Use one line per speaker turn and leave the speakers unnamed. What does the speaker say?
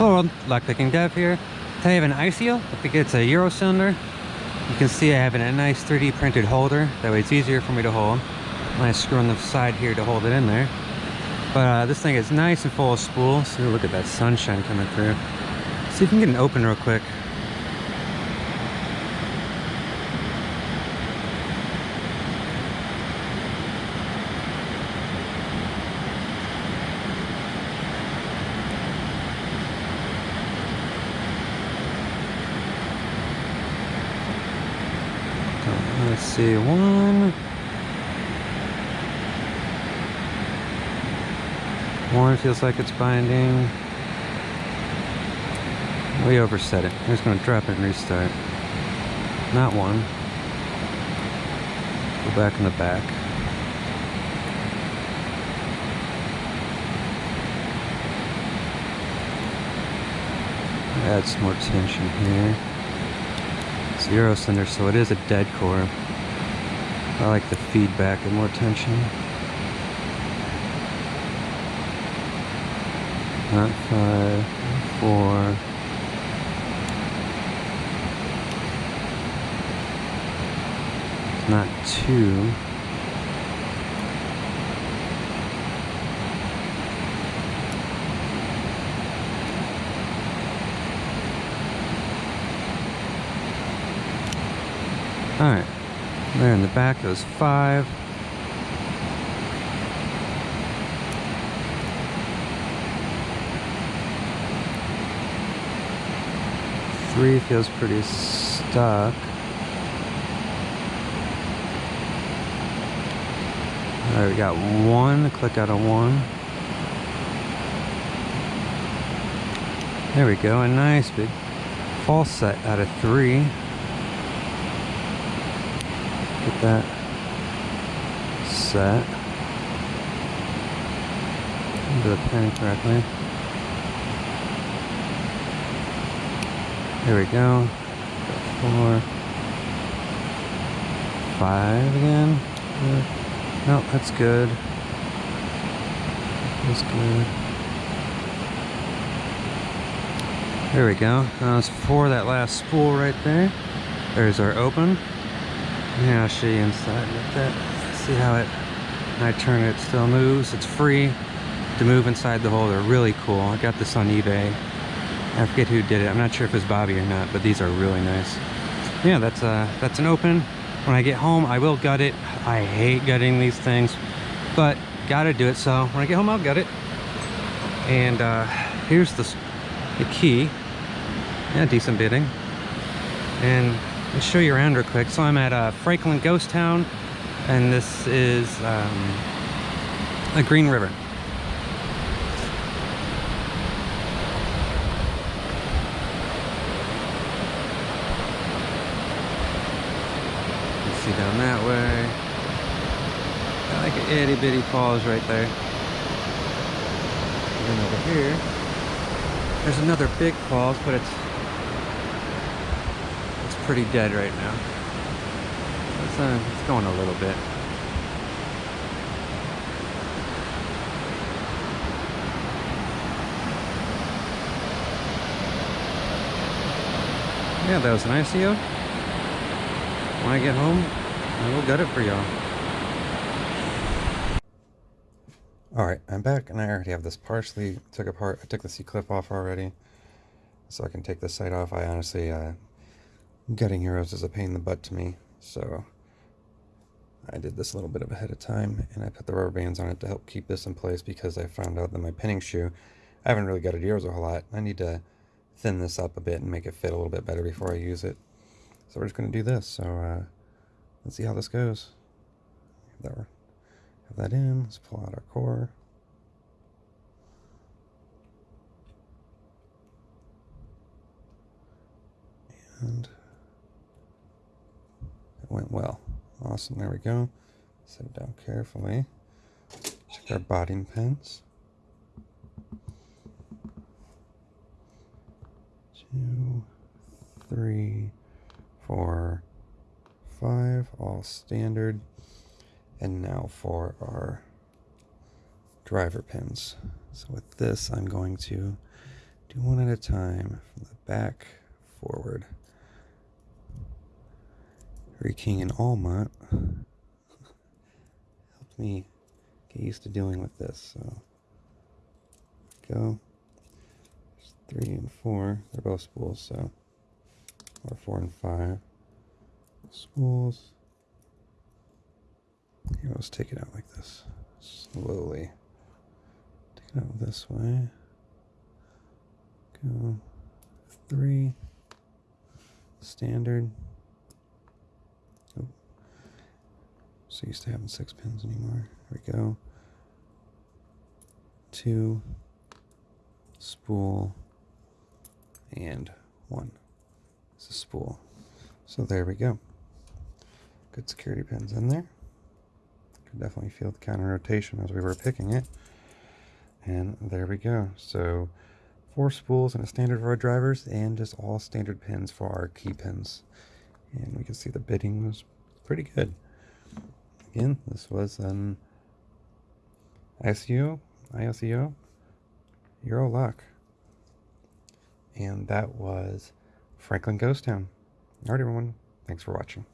Hello, world, Lockpicking Dev here. Today I have an ICO. I think it's a Euro cylinder. You can see I have a nice 3D printed holder. That way it's easier for me to hold. I screw on the side here to hold it in there. But uh, this thing is nice and full of spools. See, look at that sunshine coming through. See if we can get an open real quick. Let's see, one. One feels like it's binding. We overset it. I'm just going to drop it and restart. Not one. Go back in the back. Add some more tension here. Euro cylinder, so it is a dead core. I like the feedback and more tension. Not five, four. Not two. Alright. There in the back goes five. Three feels pretty stuck. Alright, we got one. Click out of one. There we go. A nice big false set out of three. Get that set into the pen correctly. There we go. Four, five again. No, that's good. That's good. There we go. Now let's for that last spool right there. There's our open. Yeah, I'll show you inside like that. See how it, I turn it, it still moves. It's free to move inside the holder. Really cool. I got this on eBay. I forget who did it. I'm not sure if it was Bobby or not, but these are really nice. Yeah, that's uh, that's an open. When I get home, I will gut it. I hate gutting these things, but gotta do it. So when I get home, I'll gut it. And uh, here's the, the key. Yeah, decent bitting. And I'll show you around real quick. So I'm at uh, Franklin Ghost Town, and this is um, a Green River. You see down that way. Got like an itty bitty falls right there. And then over here, there's another big falls, but it's pretty dead right now. It's, uh, it's going a little bit. Yeah, that was an ICO when I get home, I will get it for y'all. Alright, I'm back and I already have this partially took apart. I took the C-clip off already. So I can take this side off. I honestly, uh, gutting Euros is a pain in the butt to me. So I did this a little bit of ahead of time and I put the rubber bands on it to help keep this in place because I found out that my pinning shoe, I haven't really gutted Euros a whole lot. I need to thin this up a bit and make it fit a little bit better before I use it. So we're just going to do this. So uh, let's see how this goes. Have that, have that in. Let's pull out our core. And Awesome. There we go. Set it down carefully. Check our botting pins. Two, three, four, five, all standard. And now for our driver pins. So with this, I'm going to Do one at a time from the back forward. Harry King and Almont helped me get used to dealing with this. So go. There's three and four. They're both spools, so or four and five. Spools. Here, let's take it out like this. Slowly. Take it out this way. Go three. Standard. So used to having six pins anymore. Here we go. Two. Spool. And one. It's a spool. So there we go. Good security pins in there. Could definitely feel the counter rotation as we were picking it. And there we go. So four spools and a standard for our drivers and just all standard pins for our key pins. And we can see the bitting was pretty good. Again, this was an ICO, IOCO, Euro Luck. And that was Franklin Ghost Town. Alright everyone, thanks for watching.